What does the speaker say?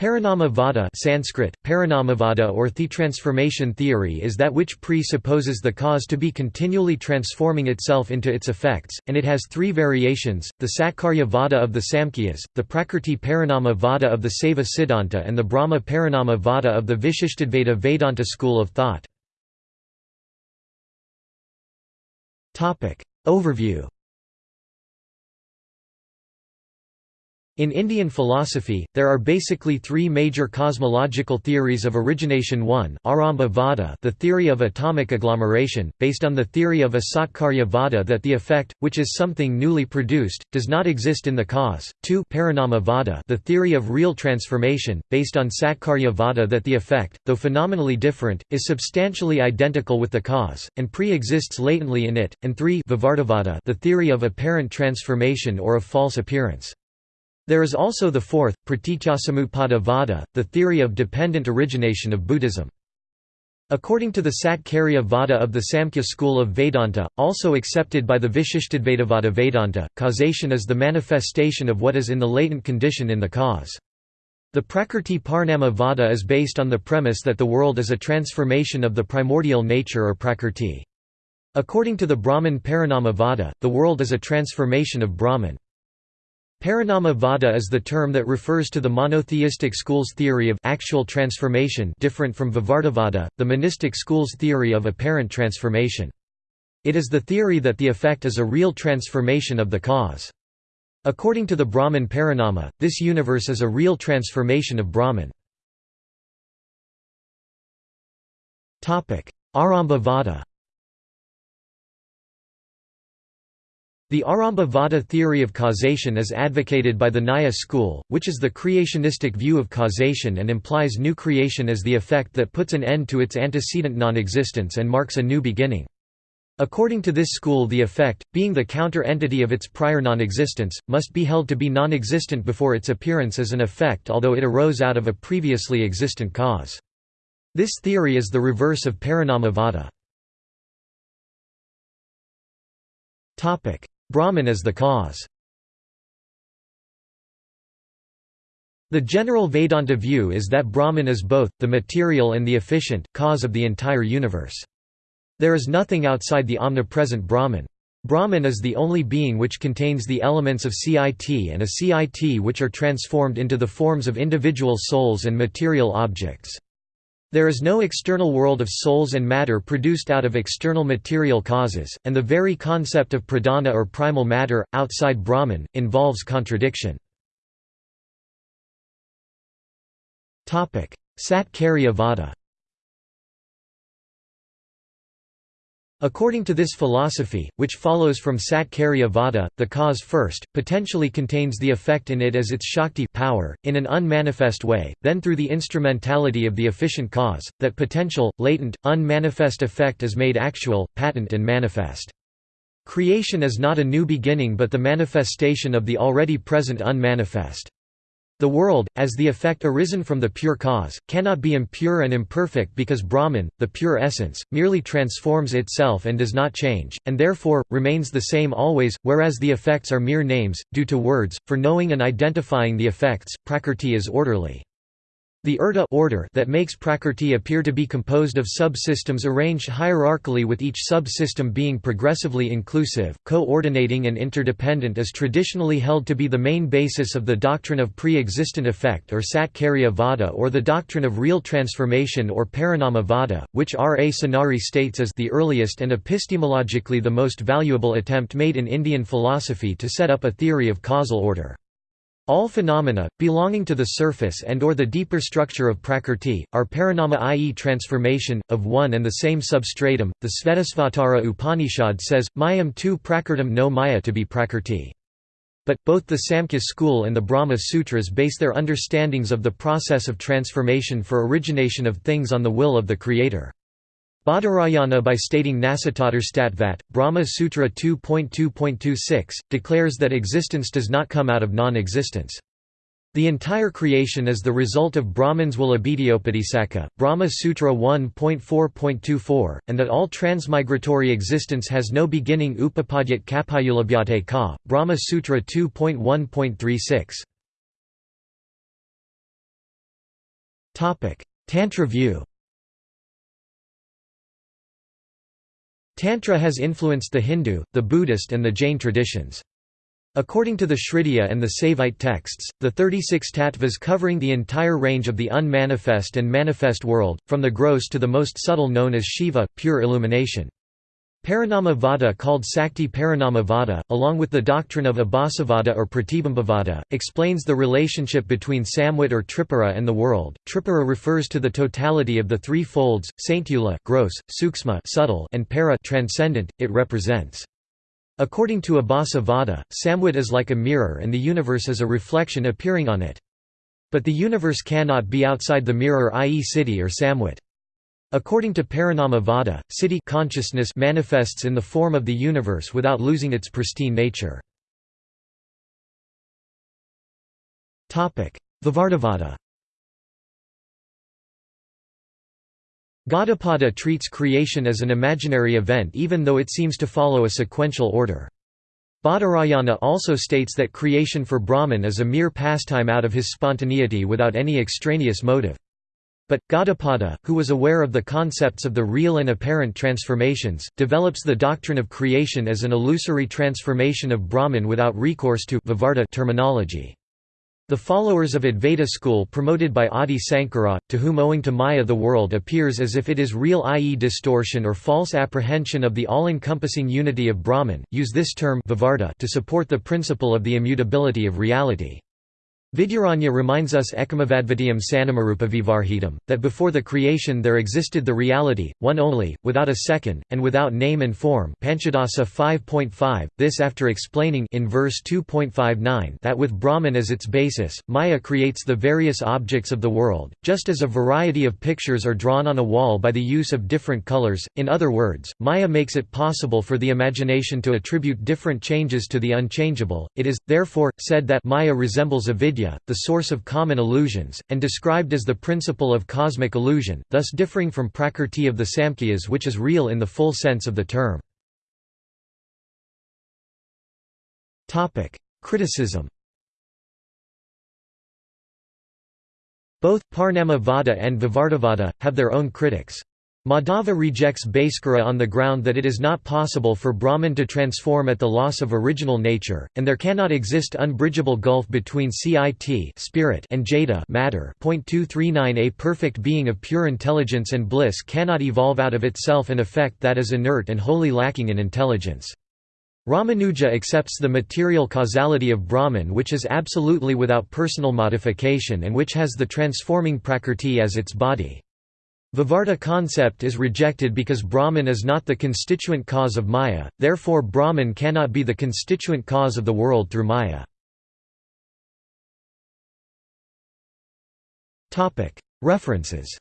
Parinama Sanskrit, Parinamavada or the transformation theory is that which presupposes the cause to be continually transforming itself into its effects, and it has three variations, the Satkarya Vada of the Samkhyas, the Prakrti Parinama Vada of the Saiva Siddhanta and the Brahma Parinama Vada of the Vishishtadvaita Vedanta school of thought. Overview In Indian philosophy, there are basically three major cosmological theories of origination. 1 Arambha Vada the theory of atomic agglomeration, based on the theory of a Satkarya Vada that the effect, which is something newly produced, does not exist in the cause, 2 Parinama Vada the theory of real transformation, based on Satkarya Vada that the effect, though phenomenally different, is substantially identical with the cause, and pre-exists latently in it, and 3 Vivartavada the theory of apparent transformation or of false appearance. There is also the fourth, Praticcasamuppada Vada, the theory of dependent origination of Buddhism. According to the Satkarya Vada of the Samkhya school of Vedanta, also accepted by the Vishishtadvaitavada Vedanta, causation is the manifestation of what is in the latent condition in the cause. The Prakrti Parinama Vada is based on the premise that the world is a transformation of the primordial nature or Prakrti. According to the Brahman Parinama Vada, the world is a transformation of Brahman. Parinama Vada is the term that refers to the monotheistic school's theory of actual transformation different from Vivartavada, the monistic school's theory of apparent transformation. It is the theory that the effect is a real transformation of the cause. According to the Brahman Parinama, this universe is a real transformation of Brahman. Arambha Vada The Arambha Vada theory of causation is advocated by the Nyaya school, which is the creationistic view of causation and implies new creation as the effect that puts an end to its antecedent non-existence and marks a new beginning. According to this school the effect, being the counter-entity of its prior non-existence, must be held to be non-existent before its appearance as an effect although it arose out of a previously existent cause. This theory is the reverse of Parinama Vada. Brahman as the cause The general Vedanta view is that Brahman is both, the material and the efficient, cause of the entire universe. There is nothing outside the omnipresent Brahman. Brahman is the only being which contains the elements of CIT and acit which are transformed into the forms of individual souls and material objects. There is no external world of souls and matter produced out of external material causes, and the very concept of pradhana or primal matter, outside Brahman, involves contradiction. Satkarya Vada According to this philosophy, which follows from Satkarya Vada, the cause first, potentially contains the effect in it as its Shakti power, in an unmanifest way, then through the instrumentality of the efficient cause, that potential, latent, unmanifest effect is made actual, patent and manifest. Creation is not a new beginning but the manifestation of the already present unmanifest. The world, as the effect arisen from the pure cause, cannot be impure and imperfect because Brahman, the pure essence, merely transforms itself and does not change, and therefore, remains the same always, whereas the effects are mere names, due to words, for knowing and identifying the effects, prakrti is orderly. The urta order that makes Prakrti appear to be composed of subsystems arranged hierarchically with each subsystem being progressively inclusive, coordinating and interdependent is traditionally held to be the main basis of the doctrine of pre-existent effect or Satkarya Vada or the doctrine of real transformation or Parinama Vada, which R. A. Sinari states as the earliest and epistemologically the most valuable attempt made in Indian philosophy to set up a theory of causal order. All phenomena, belonging to the surface and or the deeper structure of prakrti, are parinama i.e. transformation, of one and the same substratum. The Svetasvatara Upanishad says, Mayam tu prakritam know maya to be prakrti. But, both the Samkhya school and the Brahma Sutras base their understandings of the process of transformation for origination of things on the will of the Creator. Badarayana by stating Nasatadarstatvat, Brahma Sutra 2.2.26, declares that existence does not come out of non-existence. The entire creation is the result of Brahman's will Abhidhyopadisaka, Brahma Sutra 1.4.24, and that all transmigratory existence has no beginning Upapadyat kapayulabhyate ka, Brahma Sutra 2.1.36. Tantra view Tantra has influenced the Hindu, the Buddhist and the Jain traditions. According to the Shridaya and the Saivite texts, the 36 tattvas covering the entire range of the unmanifest and manifest world, from the gross to the most subtle known as Shiva, pure illumination. Parinama Vada called Sakti Parinama Vada, along with the doctrine of Abhasavada or Pratibimbavada, explains the relationship between Samvit or Tripura and the world. Tripura refers to the totality of the three folds, Saintula gross, Sukshma subtle, and Para transcendent, it represents. According to Abhasa Vada, Samvit is like a mirror and the universe is a reflection appearing on it. But the universe cannot be outside the mirror i.e. citi or Samvit. According to Parinama Vada, siddhi consciousness manifests in the form of the universe without losing its pristine nature. Vivartavada Gaudapada treats creation as an imaginary event even though it seems to follow a sequential order. Badarayana also states that creation for Brahman is a mere pastime out of his spontaneity without any extraneous motive. But, Gaudapada, who was aware of the concepts of the real and apparent transformations, develops the doctrine of creation as an illusory transformation of Brahman without recourse to Vivarta terminology. The followers of Advaita school promoted by Adi Sankara, to whom owing to Maya the world appears as if it is real i.e. distortion or false apprehension of the all-encompassing unity of Brahman, use this term Vivarta to support the principle of the immutability of reality. Vidyaranya reminds us Ekamavadvitiyam Sanamarupavivarhitam, that before the creation there existed the reality, one only, without a second, and without name and form. Panchadasi 5.5, this after explaining in verse 2.59 that with Brahman as its basis, Maya creates the various objects of the world, just as a variety of pictures are drawn on a wall by the use of different colors, in other words, Maya makes it possible for the imagination to attribute different changes to the unchangeable, it is, therefore, said that Maya resembles the source of common illusions, and described as the principle of cosmic illusion, thus differing from prakrti of the Samkhyas which is real in the full sense of the term. Criticism Both Parinama Vada and Vivartavada, have their own critics. Madhava rejects Bhaskara on the ground that it is not possible for Brahman to transform at the loss of original nature, and there cannot exist unbridgeable gulf between cit spirit and jada matter. A perfect being of pure intelligence and bliss cannot evolve out of itself an effect that is inert and wholly lacking in intelligence. Ramanuja accepts the material causality of Brahman which is absolutely without personal modification and which has the transforming prakrti as its body. Vivarta concept is rejected because Brahman is not the constituent cause of Maya, therefore Brahman cannot be the constituent cause of the world through Maya. References